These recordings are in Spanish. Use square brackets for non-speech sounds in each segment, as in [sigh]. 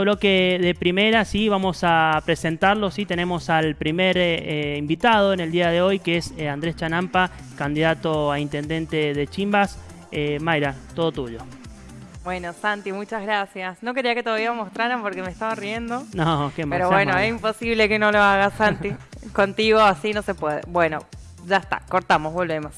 bloque de primera, sí, vamos a presentarlo, sí, tenemos al primer eh, eh, invitado en el día de hoy, que es eh, Andrés Chanampa, candidato a intendente de Chimbas. Mayra, todo tuyo. Bueno, Santi, muchas gracias. No quería que todavía mostraran porque me estaba riendo. No, qué Pero bueno, es imposible que no lo haga Santi. [laughs] Contigo así no se puede. Bueno, ya está, cortamos, volvemos.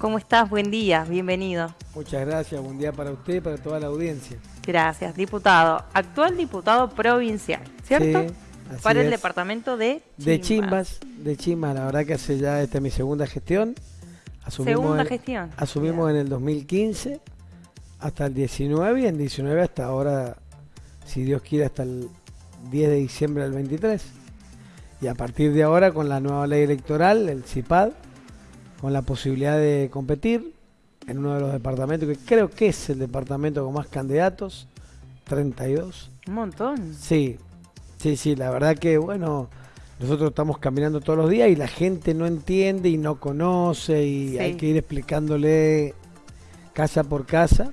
¿Cómo estás? Buen día, bienvenido. Muchas gracias, buen día para usted y para toda la audiencia. Gracias, diputado. Actual diputado provincial, ¿cierto? Sí, para el departamento de Chimbas. De Chimbas, de Chimbas, la verdad que hace ya esta mi segunda gestión. Asumimos segunda gestión. Asumimos en el 2015 hasta el 19 y en 19 hasta ahora, si Dios quiere, hasta el 10 de diciembre del 23. Y a partir de ahora, con la nueva ley electoral, el CIPAD, con la posibilidad de competir en uno de los departamentos, que creo que es el departamento con más candidatos, 32. Un montón. Sí, sí, sí, la verdad que, bueno, nosotros estamos caminando todos los días y la gente no entiende y no conoce y hay que ir explicándole casa por casa,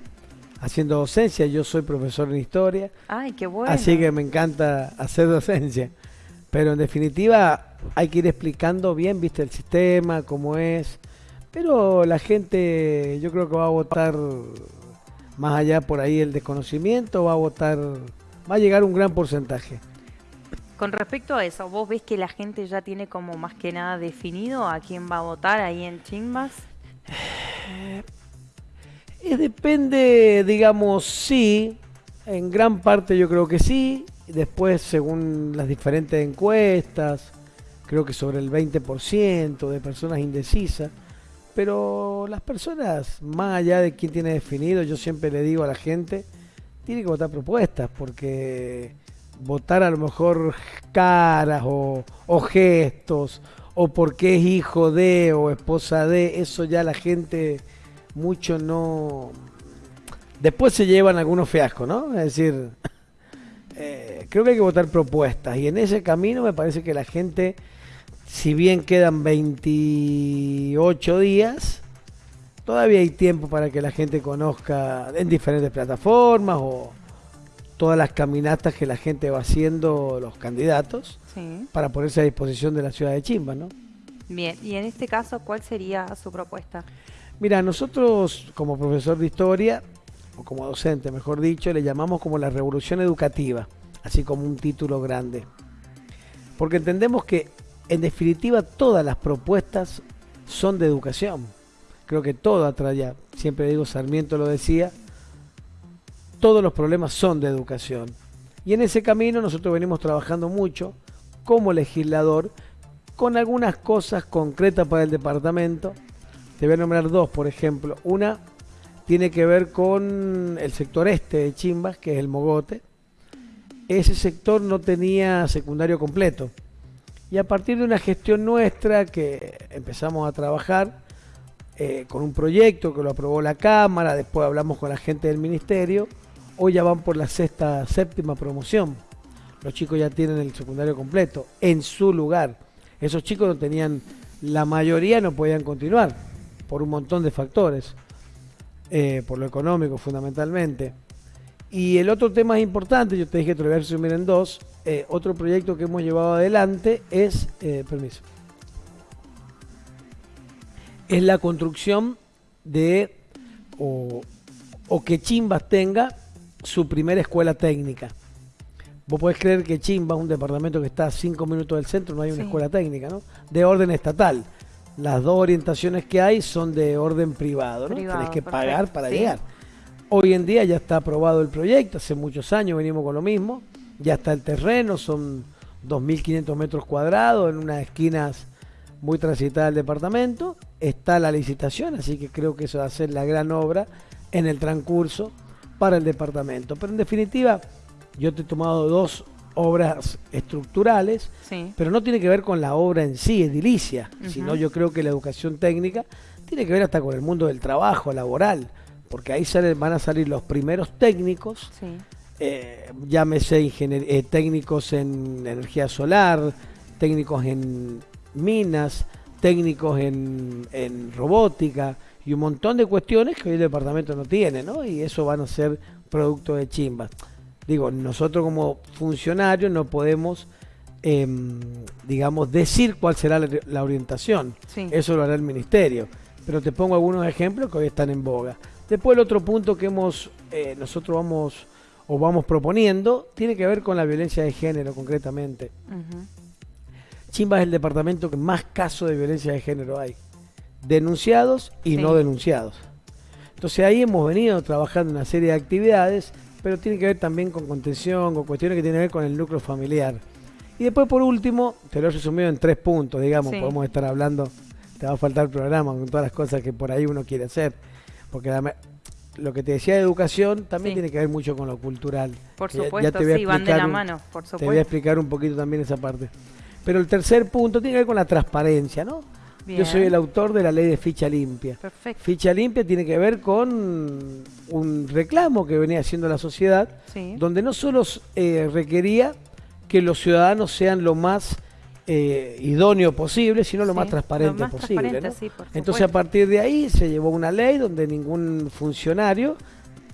haciendo docencia. Yo soy profesor en historia. Ay, qué bueno. Así que me encanta hacer docencia. Pero en definitiva hay que ir explicando bien, viste, el sistema, cómo es. Pero la gente yo creo que va a votar más allá por ahí el desconocimiento, va a votar, va a llegar un gran porcentaje. Con respecto a eso, ¿vos ves que la gente ya tiene como más que nada definido a quién va a votar ahí en Chimbas? Eh, depende, digamos, sí, en gran parte yo creo que sí, Después, según las diferentes encuestas, creo que sobre el 20% de personas indecisas. Pero las personas, más allá de quién tiene definido, yo siempre le digo a la gente, tiene que votar propuestas, porque votar a lo mejor caras o, gestos, o porque es hijo de o esposa de, eso ya la gente mucho no... Después se llevan algunos fiascos, ¿no? Es decir, eh, creo que hay que votar propuestas y en ese camino me parece que la gente, si bien quedan 28 días, todavía hay tiempo para que la gente conozca en diferentes plataformas o todas las caminatas que la gente va haciendo los candidatos para ponerse a disposición de la ciudad de Chimba, ¿no? Bien, y en este caso, ¿cuál sería su propuesta? Mira, nosotros como profesor de historia o como docente, mejor dicho, le llamamos como la revolución educativa, así como un título grande. Porque entendemos que, en definitiva, todas las propuestas son de educación. Creo que todo atrae, siempre digo, Sarmiento lo decía, todos los problemas son de educación. Y en ese camino nosotros venimos trabajando mucho como legislador con algunas cosas concretas para el departamento. Te voy a nombrar dos, por ejemplo. Una, tiene que ver con el sector este de Chimbas, que es el Mogote. Ese sector no tenía secundario completo. Y a partir de una gestión nuestra que empezamos a trabajar eh, con un proyecto que lo aprobó la Cámara, después hablamos con la gente del Ministerio, hoy ya van por la sexta, séptima promoción. Los chicos ya tienen el secundario completo en su lugar. Esos chicos no tenían, la mayoría no podían continuar por un montón de factores. Eh, por lo económico fundamentalmente. Y el otro tema importante, yo te dije que te lo voy a resumir en dos, eh, otro proyecto que hemos llevado adelante es, eh, permiso, es la construcción de, o, que Chimbas tenga su primera escuela técnica. Vos podés creer que Chimbas, un departamento que está a cinco minutos del centro, no hay una escuela técnica, ¿no? De orden estatal las dos orientaciones que hay son de orden privado, ¿no? Tenés que pagar para llegar. Hoy en día ya está aprobado el proyecto, hace muchos años venimos con lo mismo, ya está el terreno, son 2.500 metros cuadrados en unas esquinas muy transitadas del departamento, está la licitación, así que creo que eso va a ser la gran obra en el transcurso para el departamento. Pero en definitiva, yo te he tomado dos obras estructurales, pero no tiene que ver con la obra en sí, edilicia, sino yo creo que la educación técnica tiene que ver hasta con el mundo del trabajo laboral, porque ahí salen, van a salir los primeros técnicos, eh, llámese eh, técnicos en energía solar, técnicos en minas, técnicos en, en robótica y un montón de cuestiones que hoy el departamento no tiene, ¿no? Y eso van a ser producto de chimbas Digo, nosotros como funcionarios no podemos, em, digamos, decir cuál será la, la orientación. Sí. Eso lo hará el ministerio. Pero te pongo algunos ejemplos que hoy están en boga. Después el otro punto que hemos, eh, nosotros vamos o vamos proponiendo tiene que ver con la violencia de género concretamente. Ujú. Chimba es el departamento que más casos de violencia de género hay. Denunciados y Sí. no denunciados. Entonces ahí hemos venido trabajando una serie de actividades, pero tiene que ver también con contención, con cuestiones que tienen que ver con el núcleo familiar. Y después por último, te lo he resumido en tres puntos, digamos, Sí. podemos estar hablando, te va a faltar programa con todas las cosas que por ahí uno quiere hacer. Porque la lo que te decía de educación también Sí. tiene que ver mucho con lo cultural. Por Ya- ya supuesto, te voy a sí, van de la mano, por Te voy a supuesto. explicar un poquito también esa parte. Pero el tercer punto tiene que ver con la transparencia, ¿no? Bien. Yo soy el autor de la ley de ficha limpia. Perfecto. Ficha limpia tiene que ver con un reclamo que venía haciendo la sociedad, Sí. donde no solo eh, requería que los ciudadanos sean lo más eh, idóneo posible, sino lo Sí, más transparente lo más posible. transparente, ¿no? sí, por Entonces a partir de ahí se llevó una ley donde ningún funcionario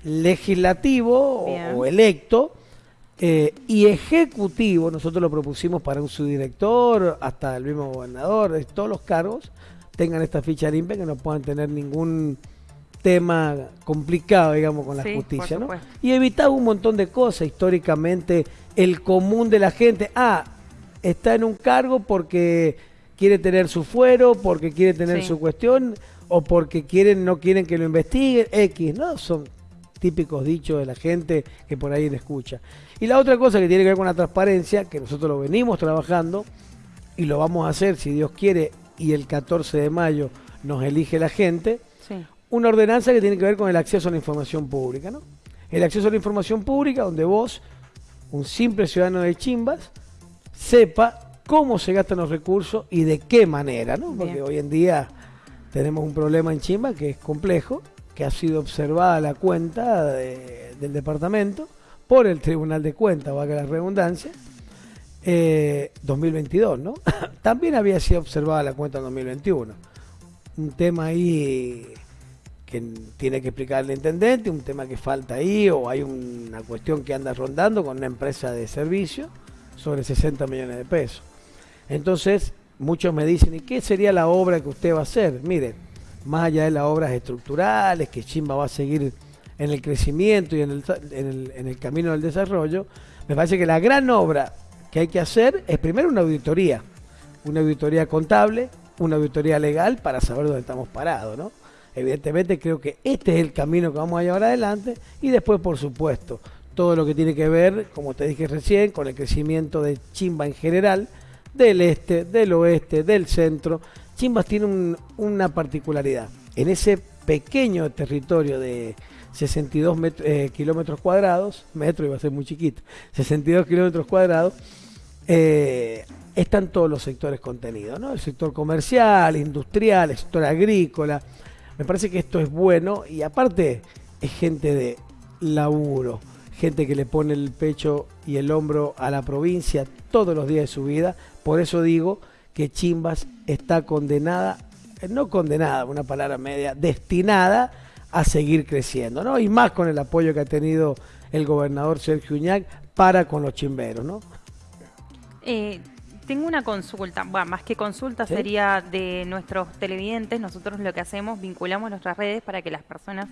legislativo o electo eh, y ejecutivo, nosotros lo propusimos para un subdirector, hasta el mismo gobernador, todos los cargos, tengan esta ficha limpia, que no puedan tener ningún tema complicado, digamos, con la Sí, justicia. Y evitaba un montón de cosas, históricamente, el común de la gente, ah, está en un cargo porque quiere tener su fuero, porque quiere tener Sí. su cuestión, o porque quieren, no quieren que lo investiguen, X, ¿no? Son típicos dichos de la gente que por ahí le escucha. Y la otra cosa que tiene que ver con la transparencia, que nosotros lo venimos trabajando y lo vamos a hacer si Dios quiere y el 14 de mayo nos elige la gente, Sí. una ordenanza que tiene que ver con el acceso a la información pública, ¿no? El acceso a la información pública donde vos, un simple ciudadano de Chimbas, sepa cómo se gastan los recursos y de qué manera, ¿no? Porque Bien. hoy en día tenemos un problema en Chimba que es complejo, que ha sido observada la cuenta de- del departamento por el Tribunal de Cuentas, valga la redundancia, eh, 2022, ¿no? [laughs] También había sido observada la cuenta en 2021. Un tema ahí que tiene que explicar el intendente, un tema que falta ahí, o hay una cuestión que anda rondando con una empresa de servicio sobre 60 millones de pesos. Entonces, muchos me dicen, ¿y qué sería la obra que usted va a hacer? Mire, más allá de las obras estructurales, que Chimba va a seguir en el crecimiento y en el, en el, camino del desarrollo, me parece que la gran obra que hay que hacer es primero una auditoría, una auditoría contable, una auditoría legal para saber dónde estamos parados, ¿no? Evidentemente creo que este es el camino que vamos a llevar adelante y después, por supuesto, todo lo que tiene que ver, como te dije recién, con el crecimiento de Chimba en general, del este, del oeste, del centro. Chimbas tiene un- una particularidad. En ese pequeño territorio de 62 met- eh, kilómetros cuadrados, metro iba a ser muy chiquito, 62 kilómetros cuadrados, eh, están todos los sectores contenidos, ¿no? El sector comercial, industrial, el sector agrícola. Me parece que esto es bueno y aparte es gente de laburo, gente que le pone el pecho y el hombro a la provincia todos los días de su vida. Por eso digo que Chimbas está condenada, no condenada, una palabra media, destinada a seguir creciendo, ¿no? Y más con el apoyo que ha tenido el gobernador Sergio Uñac para con los chimberos, ¿no? Eh, tengo una consulta, bueno, más que consulta ¿Sí? sería de nuestros televidentes. Nosotros lo que hacemos, vinculamos nuestras redes para que las personas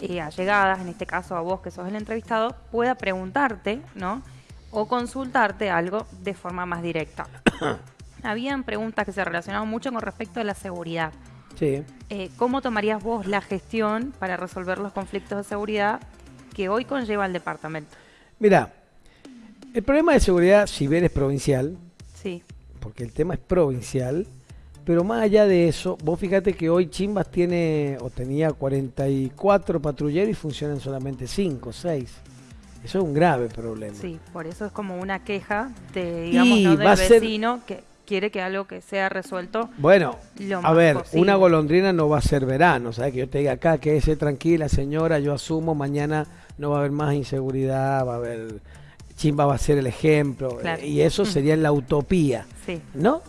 eh, allegadas, en este caso a vos que sos el entrevistado, pueda preguntarte, ¿no? O consultarte algo de forma más directa. [coughs] Habían preguntas que se relacionaban mucho con respecto a la seguridad. Sí. Eh, ¿Cómo tomarías vos la gestión para resolver los conflictos de seguridad que hoy conlleva el departamento? Mira, el problema de seguridad, si bien es provincial, Sí, porque el tema es provincial, pero más allá de eso, vos fíjate que hoy Chimbas tiene o tenía 44 patrulleros y funcionan solamente 5, 6. Eso es un grave problema. sí, por eso es como una queja de, digamos, Y ¿no? del ser- vecino que quiere que algo que sea resuelto Bueno, lo a ver, posible. una golondrina no va a ser verano, ¿sabes? Que yo te diga acá, quédese tranquila, señora, yo asumo, mañana no va a haber más inseguridad, va a haber. Chimba va a ser el ejemplo, Claro. eh, y eso sería la utopía. Sí, ¿no?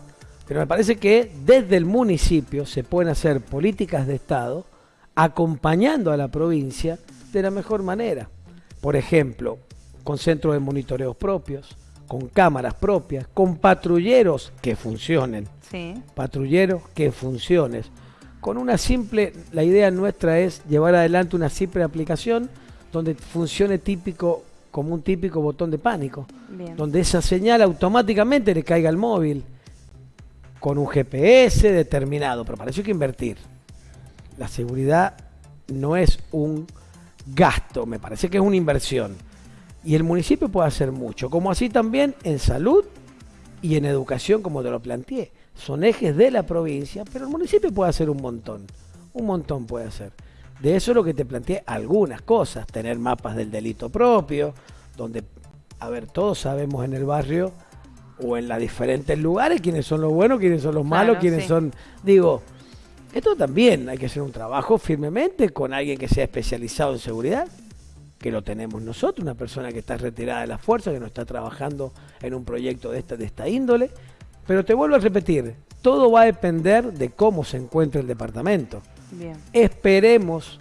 Pero me parece que desde el municipio se pueden hacer políticas de Estado acompañando a la provincia de la mejor manera. Por ejemplo, con centros de monitoreos propios, con cámaras propias, con patrulleros que funcionen. Sí. Patrulleros que funcionen. Con una simple, la idea nuestra es llevar adelante una simple aplicación donde funcione típico como un típico botón de pánico, Bien. donde esa señal automáticamente le caiga al móvil con un GPS determinado, pero para eso hay que invertir. La seguridad no es un gasto, me parece que es una inversión. Y el municipio puede hacer mucho, como así también en salud y en educación, como te lo planteé. Son ejes de la provincia, pero el municipio puede hacer un montón. Un montón puede hacer. De eso es lo que te planteé, algunas cosas. Tener mapas del delito propio, donde, a ver, todos sabemos en el barrio o en los diferentes lugares quiénes son los buenos, quiénes son los malos, Claro, quiénes sí. son... Digo, esto también hay que hacer un trabajo firmemente con alguien que sea especializado en seguridad, que lo tenemos nosotros, una persona que está retirada de la fuerza, que no está trabajando en un proyecto de esta, de esta índole. Pero te vuelvo a repetir, todo va a depender de cómo se encuentre el departamento. Bien. Esperemos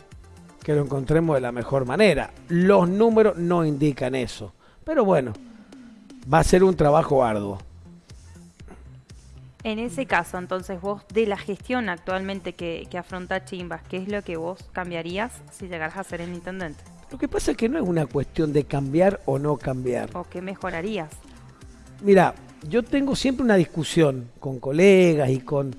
que lo encontremos de la mejor manera. Los números no indican eso. Pero bueno, va a ser un trabajo arduo. En ese caso, entonces, vos de la gestión actualmente que, que afronta Chimbas, ¿qué es lo que vos cambiarías si llegaras a ser el intendente? Lo que pasa es que no es una cuestión de cambiar o no cambiar. ¿O qué mejorarías? Mira, yo tengo siempre una discusión con colegas y con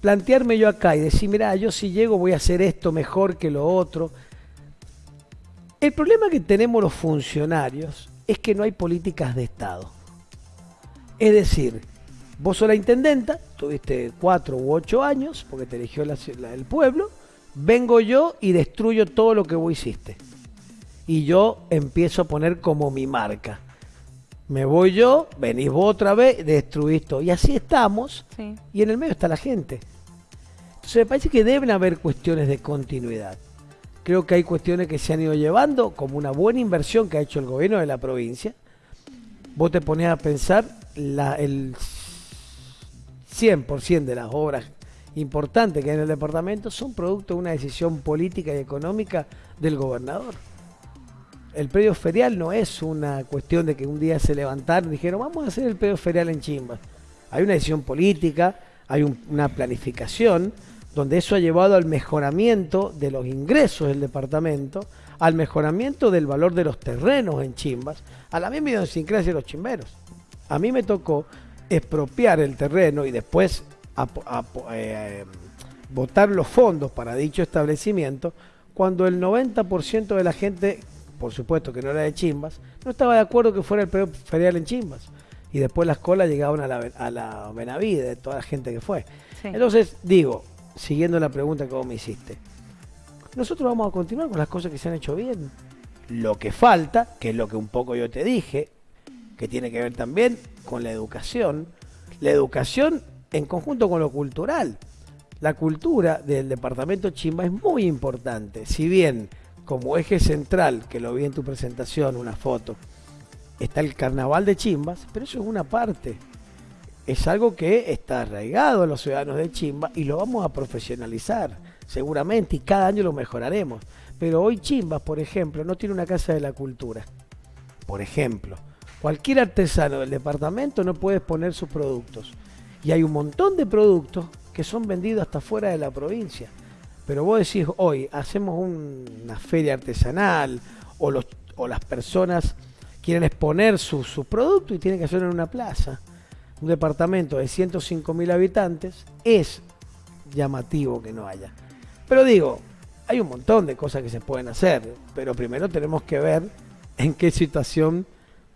plantearme yo acá y decir, mira, yo si llego voy a hacer esto mejor que lo otro. El problema que tenemos los funcionarios es que no hay políticas de Estado. Es decir, vos sos la intendenta, tuviste cuatro u ocho años, porque te eligió la- la- el pueblo, vengo yo y destruyo todo lo que vos hiciste. Y yo empiezo a poner como mi marca. Me voy yo, venís vos otra vez, destruís todo. Y así estamos, Sí. y en el medio está la gente. Entonces me parece que deben haber cuestiones de continuidad. Creo que hay cuestiones que se han ido llevando como una buena inversión que ha hecho el gobierno de la provincia. Vos te pones a pensar la, el 100% de las obras importantes que hay en el departamento son producto de una decisión política y económica del gobernador. El predio ferial no es una cuestión de que un día se levantaron y dijeron vamos a hacer el predio ferial en Chimbas. Hay una decisión política, hay un- una planificación donde eso ha llevado al mejoramiento de los ingresos del departamento, al mejoramiento del valor de los terrenos en Chimbas, a la misma idiosincrasia de los chimberos. A mí me tocó expropiar el terreno y después apo- eh, votar los fondos para dicho establecimiento cuando el 90% de la gente, por supuesto que no era de Chimbas, no estaba de acuerdo que fuera el periodo ferial en Chimbas. Y después las colas llegaban a la, a la Benavide, de toda la gente que fue. Sí. Entonces, digo, siguiendo la pregunta que vos me hiciste, nosotros vamos a continuar con las cosas que se han hecho bien. Lo que falta, que es lo que un poco yo te dije, que tiene que ver también con la educación, la educación en conjunto con lo cultural. La cultura del departamento Chimba es muy importante, si bien como eje central, que lo vi en tu presentación, una foto, está el carnaval de Chimbas, pero eso es una parte. Es algo que está arraigado a los ciudadanos de Chimba y lo vamos a profesionalizar, seguramente, y cada año lo mejoraremos. Pero hoy Chimbas, por ejemplo, no tiene una casa de la cultura. Por ejemplo, cualquier artesano del departamento no puede exponer sus productos. Y hay un montón de productos que son vendidos hasta fuera de la provincia. Pero vos decís, hoy hacemos un- una feria artesanal o, los, o las personas quieren exponer sus sus productos y tienen que hacerlo en una plaza. Un departamento de 105 mil habitantes es llamativo que no haya. Pero digo, hay un montón de cosas que se pueden hacer, pero primero tenemos que ver en qué situación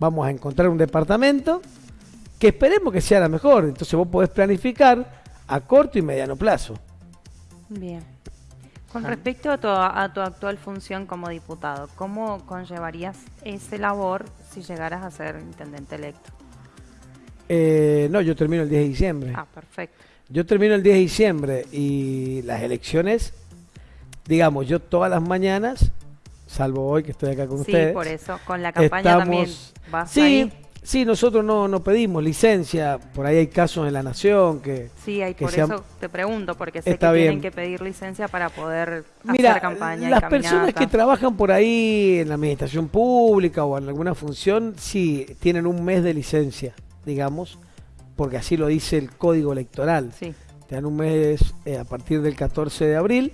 vamos a encontrar un departamento que esperemos que sea la mejor. Entonces vos podés planificar a corto y mediano plazo. Bien. Con respecto a tu, a tu actual función como diputado, ¿cómo conllevarías ese labor si llegaras a ser intendente electo? Eh, no, yo termino el 10 de diciembre. Ah, perfecto. Yo termino el 10 de diciembre y las elecciones, digamos, yo todas las mañanas, salvo hoy que estoy acá con Sí, ustedes. por eso, con la campaña también vas Sí, ahí. Sí, nosotros no, no pedimos licencia, por ahí hay casos en la nación que... Sí, hay, que por sean- eso te pregunto, porque sé Está que tienen que pedir licencia para poder Mira, hacer campaña y las personas que trabajan por ahí en la administración pública o en alguna función, sí, tienen un mes de licencia, digamos, porque así lo dice el código electoral. Sí, Te dan un mes eh, a partir del 14 de abril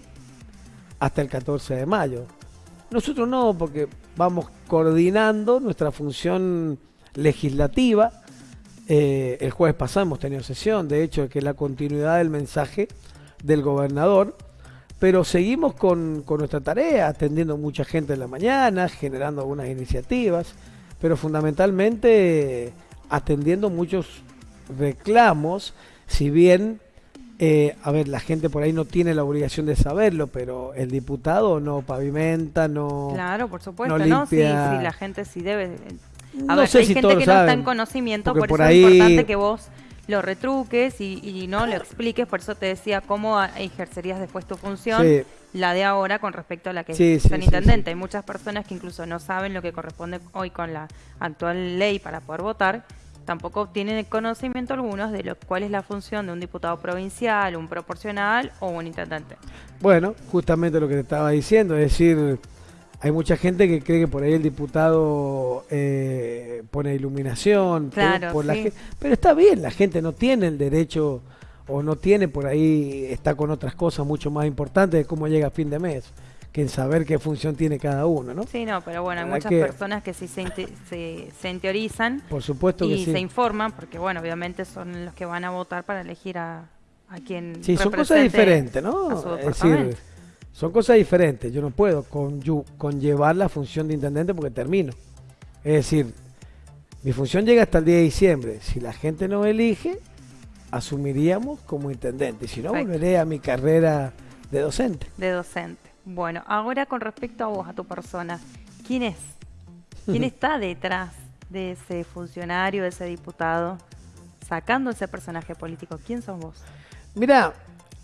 hasta el 14 de mayo. Nosotros no, porque vamos coordinando nuestra función legislativa. Eh, el jueves pasado hemos tenido sesión, de hecho, que es la continuidad del mensaje del gobernador, pero seguimos con, con nuestra tarea, atendiendo mucha gente en la mañana, generando algunas iniciativas, pero fundamentalmente atendiendo muchos reclamos, si bien, eh, a ver, la gente por ahí no tiene la obligación de saberlo, pero el diputado no pavimenta, no... claro, por supuesto, no ¿no? Sí, limpia- sí, la gente sí debe... A no ver, sé hay si gente que no está en conocimiento, por, por eso ahí- es importante que vos lo retruques y, y no lo expliques, por eso te decía cómo ejercerías después tu función, Sí, la de ahora con respecto a la que Sí, es el sí, intendente. Hay muchas personas que incluso no saben lo que corresponde hoy con la actual ley para poder votar, tampoco tienen conocimiento algunos de lo cuál es la función de un diputado provincial, un proporcional o un intendente. Bueno, justamente lo que te estaba diciendo, es decir, hay mucha gente que cree que por ahí el diputado eh, pone iluminación, Claro, por la sí. pero está bien, la gente no tiene el derecho o no tiene por ahí, está con otras cosas mucho más importantes de cómo llega a fin de mes, que en saber qué función tiene cada uno, ¿no? Sí, no, pero bueno, hay muchas que- personas que sí se, se, se Por supuesto que y sí. se informan, porque bueno, obviamente son los que van a votar para elegir a, a quien Sí, son cosas diferentes, ¿no? Es decir. Son cosas diferentes. Yo no puedo conllevar la función de intendente porque termino. Es decir, mi función llega hasta el 10 de diciembre. Si la gente no elige, asumiríamos como intendente. Y si no, Perfecto. volveré a mi carrera de docente. de docente. Bueno, ahora con respecto a vos, a tu persona, ¿quién es? ¿Quién [laughs] está detrás de ese funcionario, de ese diputado, sacando ese personaje político? ¿Quién sos vos? Mira,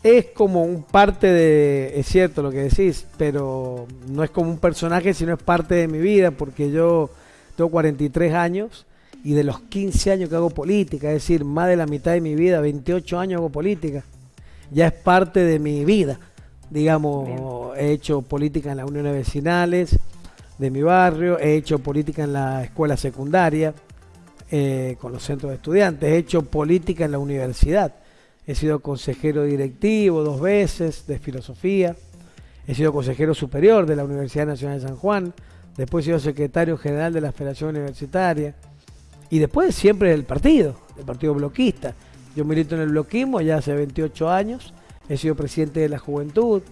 es como un parte de, es cierto lo que decís, pero no es como un personaje, sino es parte de mi vida, porque yo tengo 43 años y de los 15 años que hago política, es decir, más de la mitad de mi vida, 28 años hago política, ya es parte de mi vida. Digamos, he hecho política en las uniones vecinales de mi barrio, he hecho política en la escuela secundaria, eh, con los centros de estudiantes, he hecho política en la universidad. He sido consejero directivo dos veces de filosofía. He sido consejero superior de la Universidad Nacional de San Juan. Después he sido secretario general de la Federación Universitaria. Y después siempre del partido, del partido bloquista. Yo milito en el bloquismo ya hace 28 años. He sido presidente de la juventud.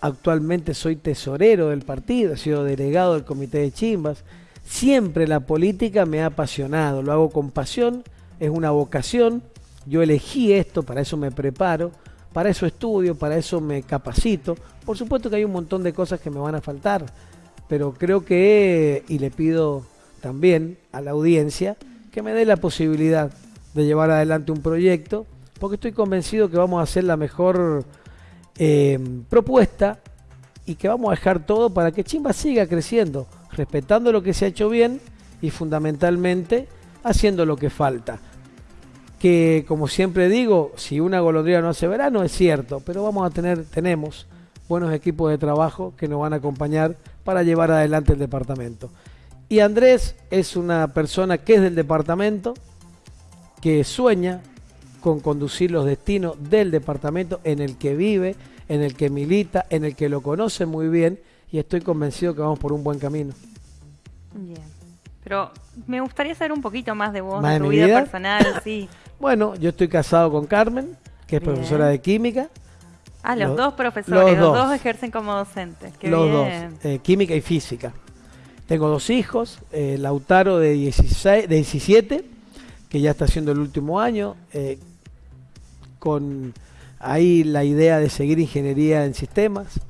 Actualmente soy tesorero del partido. He sido delegado del comité de Chimbas. Siempre la política me ha apasionado. Lo hago con pasión. Es una vocación. Yo elegí esto, para eso me preparo, para eso estudio, para eso me capacito. Por supuesto que hay un montón de cosas que me van a faltar, pero creo que, y le pido también a la audiencia, que me dé la posibilidad de llevar adelante un proyecto, porque estoy convencido que vamos a hacer la mejor eh, propuesta y que vamos a dejar todo para que Chimba siga creciendo, respetando lo que se ha hecho bien y fundamentalmente haciendo lo que falta que como siempre digo, si una golondrina no hace verano es cierto, pero vamos a tener, tenemos buenos equipos de trabajo que nos van a acompañar para llevar adelante el departamento. Y Andrés es una persona que es del departamento, que sueña con conducir los destinos del departamento en el que vive, en el que milita, en el que lo conoce muy bien y estoy convencido que vamos por un buen camino. Bien. Pero me gustaría saber un poquito más de vos, ¿Más de tu vida, vida? personal, sí. [laughs] Bueno, yo estoy casado con Carmen, que es Bien. profesora de química. Ah, los, Los- dos profesores, los los, dos. dos. ejercen como docentes. Qué los bien. dos, eh, química y física. Tengo dos hijos, eh, Lautaro de, 16, de 17, que ya está haciendo el último año, eh, con ahí la idea de seguir ingeniería en sistemas.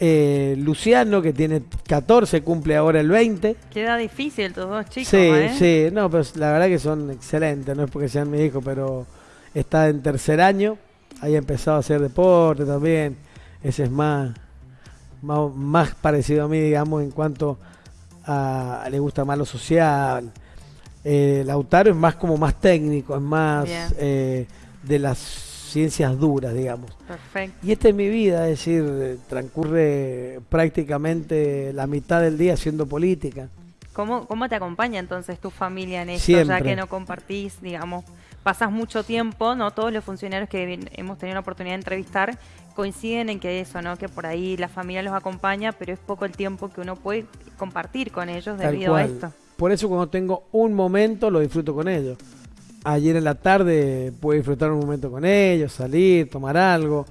Eh, Luciano, que tiene 14, cumple ahora el 20. Queda difícil tus dos chicos, sí, ¿eh? sí, no, pero la verdad que son excelentes, no es porque sean mi hijo, pero está en tercer año, ahí ha empezado a hacer deporte también, ese es más, más, más parecido a mí, digamos, en cuanto a, le gusta más lo social. Eh, Lautaro es más como más técnico, es más eh, de las ciencias duras, digamos. Perfecto. Y esta es mi vida, es decir, transcurre prácticamente la mitad del día haciendo política. ¿Cómo, ¿Cómo te acompaña entonces tu familia en esto? Ya que no compartís, digamos, pasas mucho tiempo, ¿no? Todos los funcionarios que hemos tenido la oportunidad de entrevistar coinciden en que eso, ¿no? Que por ahí la familia los acompaña, pero es poco el tiempo que uno puede compartir con ellos Tal debido a esto. Por eso cuando tengo un momento lo disfruto con ellos. Ayer en la tarde pude disfrutar un momento con ellos, salir, tomar algo.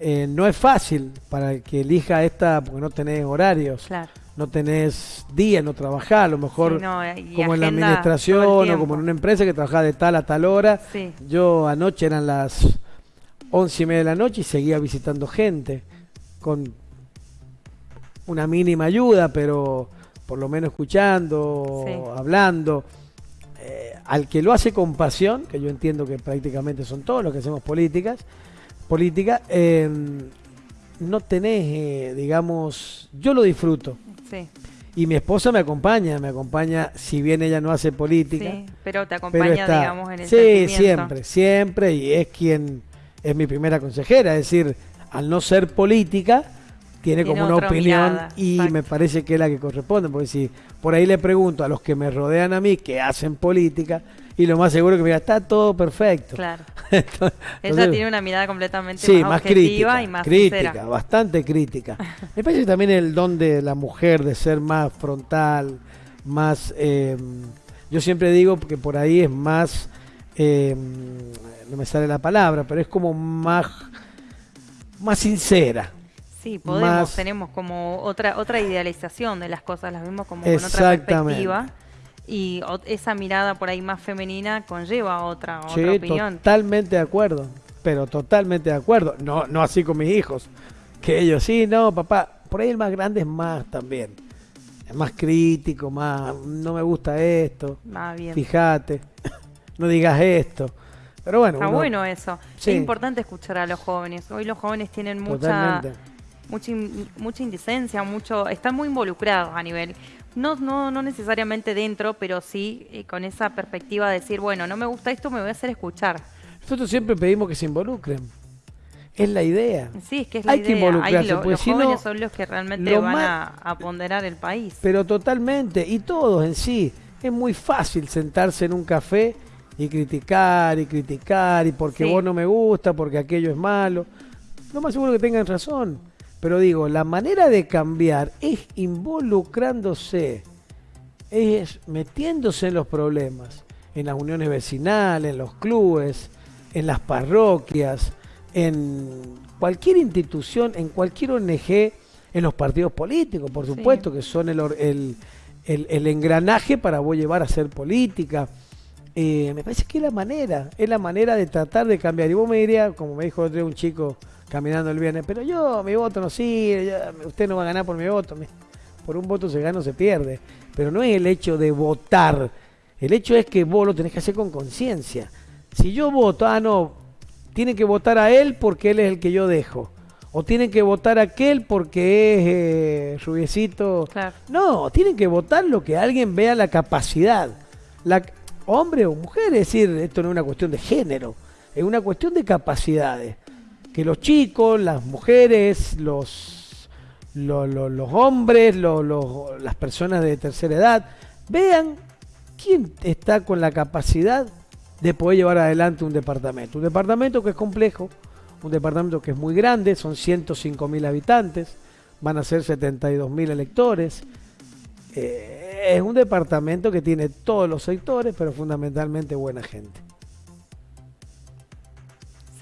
Eh, no es fácil para el que elija esta porque no tenés horarios, Claro. no tenés día, no trabajás, a lo mejor Sí, no, y como en la administración o como en una empresa que trabajaba de tal a tal hora. Sí, Yo anoche eran las once y media de la noche y seguía visitando gente con una mínima ayuda, pero por lo menos escuchando, Sí. hablando. Eh, al que lo hace con pasión, que yo entiendo que prácticamente son todos los que hacemos políticas, política, eh, no tenés, eh, digamos, yo lo disfruto. sí, Y mi esposa me acompaña, me acompaña, si bien ella no hace política, sí, pero te pero acompaña, está- digamos, en el sí, siempre, siempre, y es quien es mi primera consejera, es decir, al no ser política, tiene, Tiene como una opinión mirada, y exacto. me parece que es la que corresponde, porque si por ahí le pregunto a los que me rodean a mí que hacen política, y lo más seguro que mira, está todo perfecto. Claro. [laughs] Entonces- Ella tiene una mirada completamente Sí, más, más objetiva crítica, y más crítica, sincera. bastante crítica. Me parece también el don de la mujer de ser más frontal, más, eh, yo siempre digo que por ahí es más, eh, no me sale la palabra, pero es como más, más sincera. Sí, podemos, más- tenemos como otra otra idealización de las cosas, las vemos como con otra perspectiva y o- esa mirada por ahí más femenina conlleva otra otra opinión. totalmente de acuerdo, pero totalmente de acuerdo. No, no así con mis hijos, que ellos sí, no, papá, por ahí el más grande es más también. Es más crítico, más, no me gusta esto. Ah, bien. fíjate, [laughs] no digas esto. Pero bueno, Está uno- bueno eso. Sí. Es importante escuchar a los jóvenes. Hoy los jóvenes tienen mucha totalmente. Mucha in- mucha indecencia, mucho están muy involucrados a nivel no no no necesariamente dentro, pero sí eh, con esa perspectiva de decir, bueno, no me gusta esto, me voy a hacer escuchar. Nosotros siempre pedimos que se involucren. Es la idea. Sí, es que es la Hay que idea. Ahí involucrarse, lo- los si no, jóvenes son los que realmente lo van a, a ponderar el país. Pero totalmente, y todos en sí. Es muy fácil sentarse en un café y criticar y criticar, y porque Sí. vos no me gusta, porque aquello es malo. Lo más seguro que tengan razón. Pero digo, la manera de cambiar es involucrándose, es metiéndose en los problemas, en las uniones vecinales, en los clubes, en las parroquias, en cualquier institución, en cualquier ONG, en los partidos políticos, por Sí. supuesto, que son el, el- el engranaje para vos llevar a hacer política. Eh, me parece que es la manera, es la manera de tratar de cambiar. Y vos me dirías, como me dijo otro día un chico caminando el viernes, pero yo, mi voto no sirve, yo- usted no va a ganar por mi voto. Por un voto se gana o se pierde. Pero no es el hecho de votar, el hecho es que vos lo tenés que hacer con conciencia. Si yo voto, ah, no, tienen que votar a él porque él es el que yo dejo. O tienen que votar a aquel porque es eh, rubiecito. Claro. No, tienen que votar lo que alguien vea la capacidad. La, hombre o mujer, es decir, esto no es una cuestión de género, es una cuestión de capacidades. Que los chicos, las mujeres, los, lo- lo- los hombres, las personas de tercera edad, vean quién está con la capacidad de poder llevar adelante un departamento. Un departamento que es complejo, un departamento que es muy grande, son 105 mil habitantes, van a ser 72 mil electores. Eh, es un departamento que tiene todos los sectores, pero fundamentalmente buena gente.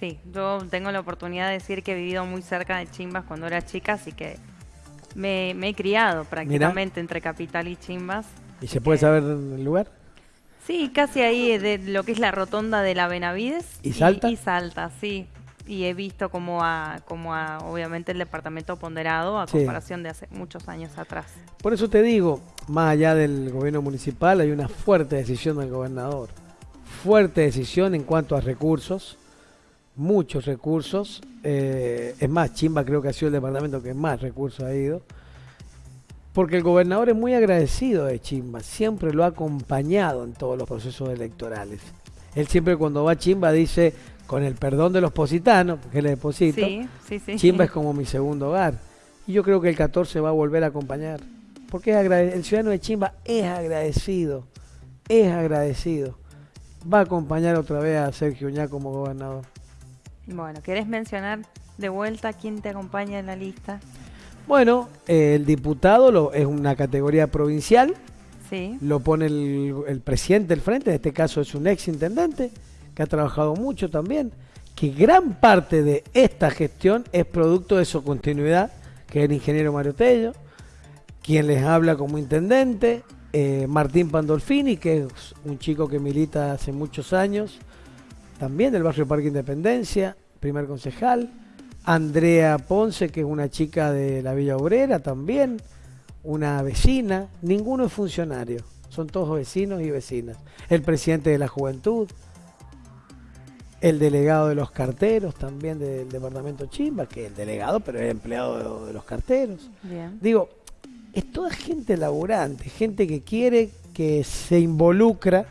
Sí, yo tengo la oportunidad de decir que he vivido muy cerca de Chimbas cuando era chica, así que me, me he criado prácticamente entre Capital y Chimbas. ¿Y se puede saber el lugar? Sí, casi ahí de lo que es la rotonda de la Benavides. ¿Y Salta? Y, Salta, sí. Y he visto como a, como a, obviamente, el departamento ponderado a Sí. comparación de hace muchos años atrás. Por eso te digo, más allá del gobierno municipal, hay una fuerte decisión del gobernador. Fuerte decisión en cuanto a recursos, muchos recursos. eh, es más, Chimba creo que ha sido el departamento que más recursos ha ido. Porque el gobernador es muy agradecido de Chimba, siempre lo ha acompañado en todos los procesos electorales. Él siempre cuando va a Chimba dice, con el perdón de los positanos, porque él es deposito, Sí, sí, sí. Chimba es como mi segundo hogar. Y yo creo que el 14 va a volver a acompañar. Porque es el ciudadano de Chimba es agradecido, es agradecido. Va a acompañar otra vez a Sergio Uñá como gobernador. Bueno, ¿querés mencionar de vuelta quién te acompaña en la lista? Bueno, eh, el diputado lo, es una categoría provincial, Sí. lo pone el, el presidente del frente, en este caso es un ex intendente, que ha trabajado mucho también, que gran parte de esta gestión es producto de su continuidad, que es el ingeniero Mario Tello, quien les habla como intendente, eh, Martín Pandolfini, que es un chico que milita hace muchos años, también del barrio Parque Independencia, primer concejal, Andrea Ponce, que es una chica de la Villa Obrera también, una vecina, ninguno es funcionario, son todos vecinos y vecinas. El presidente de la juventud, el delegado de los carteros también del departamento Chimba, que es el delegado, pero es empleado de, de los carteros. Bien. Digo, es toda gente laburante, gente que quiere, que se involucra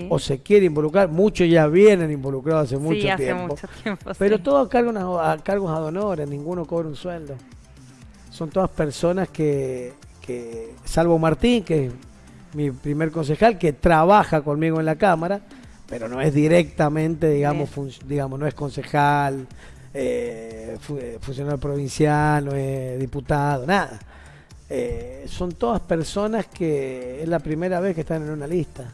Sí. o se quiere involucrar. Muchos ya vienen involucrados hace mucho sí, hace tiempo. mucho tiempo. Pero sí. todo a, cargo, a cargos ad honorem, ninguno cobra un sueldo. Son todas personas que, que, salvo Martín, que es mi primer concejal, que trabaja conmigo en la Cámara, pero no es directamente, digamos, digamos no es concejal, eh, fu- eh, funcionario provincial, no es diputado, nada. Eh, son todas personas que es la primera vez que están en una lista.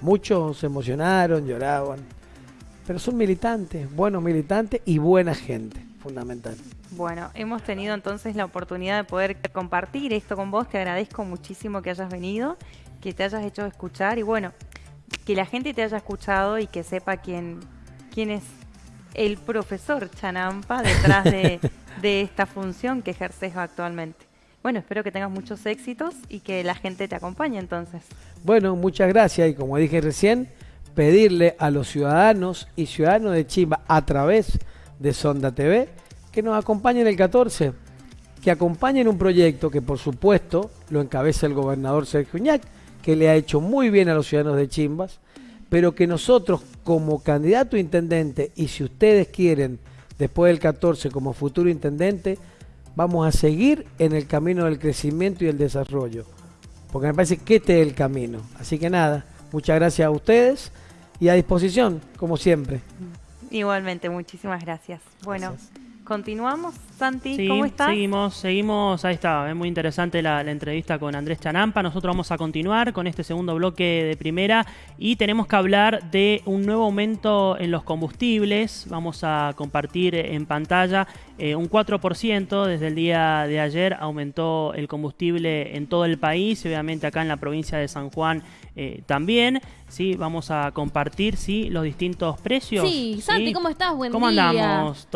Muchos se emocionaron, lloraban, pero son militantes, buenos militantes y buena gente, fundamental. Bueno, hemos tenido entonces la oportunidad de poder compartir esto con vos. Te agradezco muchísimo que hayas venido, que te hayas hecho escuchar y bueno, que la gente te haya escuchado y que sepa quién, quién es el profesor Chanampa detrás de, [laughs] de esta función que ejerces actualmente. Bueno, espero que tengas muchos éxitos y que la gente te acompañe entonces. Bueno, muchas gracias y como dije recién, pedirle a los ciudadanos y ciudadanos de Chimba a través de Sonda TV que nos acompañen el 14, que acompañen un proyecto que por supuesto lo encabeza el gobernador Sergio Uñac, que le ha hecho muy bien a los ciudadanos de Chimbas, pero que nosotros como candidato a intendente y si ustedes quieren después del 14 como futuro intendente, vamos a seguir en el camino del crecimiento y el desarrollo porque me parece que este es el camino. Así que nada, muchas gracias a ustedes y a disposición, como siempre. Igualmente, muchísimas gracias. Bueno, Gracias. Continuamos. Santi, Sí, ¿cómo estás? seguimos, seguimos, ahí está, es muy interesante la, la entrevista con Andrés Chanampa. Nosotros vamos a continuar con este segundo bloque de primera y tenemos que hablar de un nuevo aumento en los combustibles. Vamos a compartir en pantalla eh, un 4% desde el día de ayer aumentó el combustible en todo el país, y obviamente acá en la provincia de San Juan eh, también. Sí, vamos a compartir sí, los distintos precios. Sí, Santi, ¿cómo estás? Buen ¿Cómo día. andamos?